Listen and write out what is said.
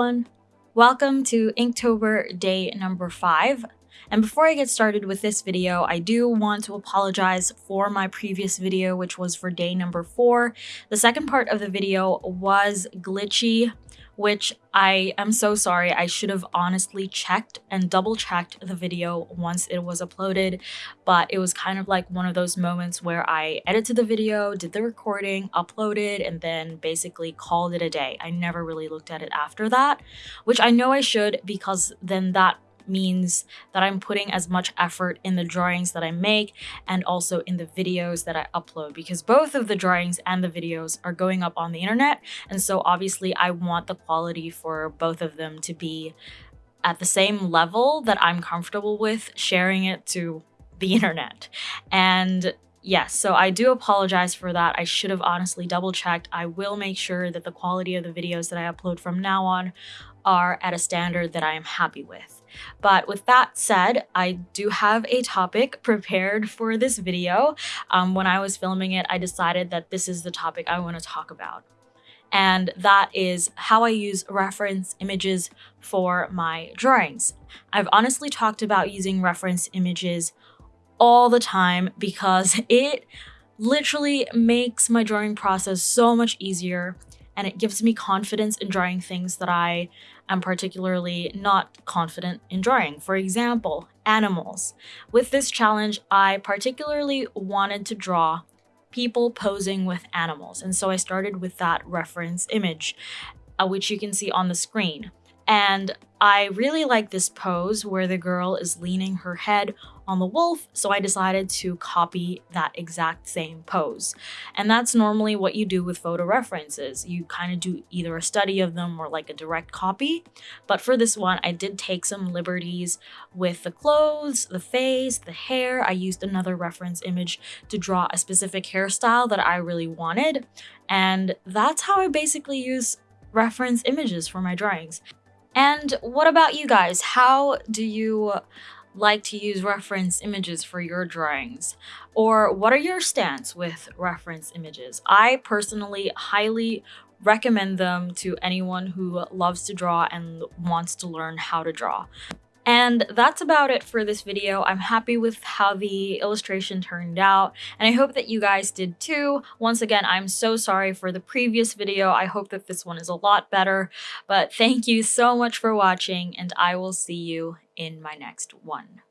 everyone! Welcome to Inktober day number 5. And before I get started with this video, I do want to apologize for my previous video, which was for day number 4. The second part of the video was glitchy which I am so sorry. I should have honestly checked and double checked the video once it was uploaded, but it was kind of like one of those moments where I edited the video, did the recording, uploaded, and then basically called it a day. I never really looked at it after that, which I know I should because then that means that I'm putting as much effort in the drawings that I make and also in the videos that I upload because both of the drawings and the videos are going up on the internet. And so obviously I want the quality for both of them to be at the same level that I'm comfortable with sharing it to the internet. And Yes, so I do apologize for that. I should have honestly double checked. I will make sure that the quality of the videos that I upload from now on are at a standard that I am happy with. But with that said, I do have a topic prepared for this video. Um, when I was filming it, I decided that this is the topic I want to talk about. And that is how I use reference images for my drawings. I've honestly talked about using reference images all the time because it literally makes my drawing process so much easier and it gives me confidence in drawing things that I am particularly not confident in drawing. For example, animals. With this challenge, I particularly wanted to draw people posing with animals, and so I started with that reference image, uh, which you can see on the screen. And I really like this pose where the girl is leaning her head on the wolf, so I decided to copy that exact same pose. And that's normally what you do with photo references. You kind of do either a study of them or like a direct copy. But for this one, I did take some liberties with the clothes, the face, the hair. I used another reference image to draw a specific hairstyle that I really wanted. And that's how I basically use reference images for my drawings. And what about you guys? How do you like to use reference images for your drawings? Or what are your stance with reference images? I personally highly recommend them to anyone who loves to draw and wants to learn how to draw. And that's about it for this video. I'm happy with how the illustration turned out, and I hope that you guys did too. Once again, I'm so sorry for the previous video. I hope that this one is a lot better, but thank you so much for watching, and I will see you in my next one.